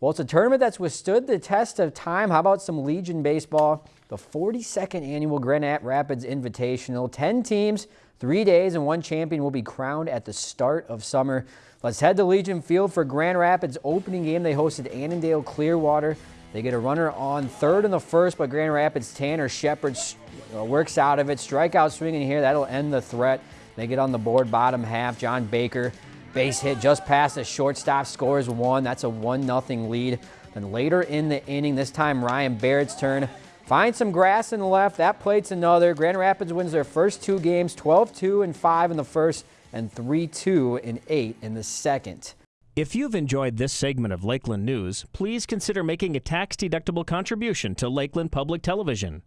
Well, it's a tournament that's withstood the test of time. How about some Legion baseball? The 42nd annual Grand Rapids Invitational. 10 teams, three days, and one champion will be crowned at the start of summer. Let's head to Legion Field for Grand Rapids opening game. They hosted Annandale Clearwater. They get a runner on third in the first, but Grand Rapids Tanner Shepard uh, works out of it. Strikeout swinging here. That'll end the threat. They get on the board bottom half. John Baker Base hit just past the shortstop, scores one. That's a 1 0 lead. Then later in the inning, this time Ryan Barrett's turn. Finds some grass in the left. That plate's another. Grand Rapids wins their first two games 12 2 and 5 in the first, and 3 2 and 8 in the second. If you've enjoyed this segment of Lakeland News, please consider making a tax deductible contribution to Lakeland Public Television.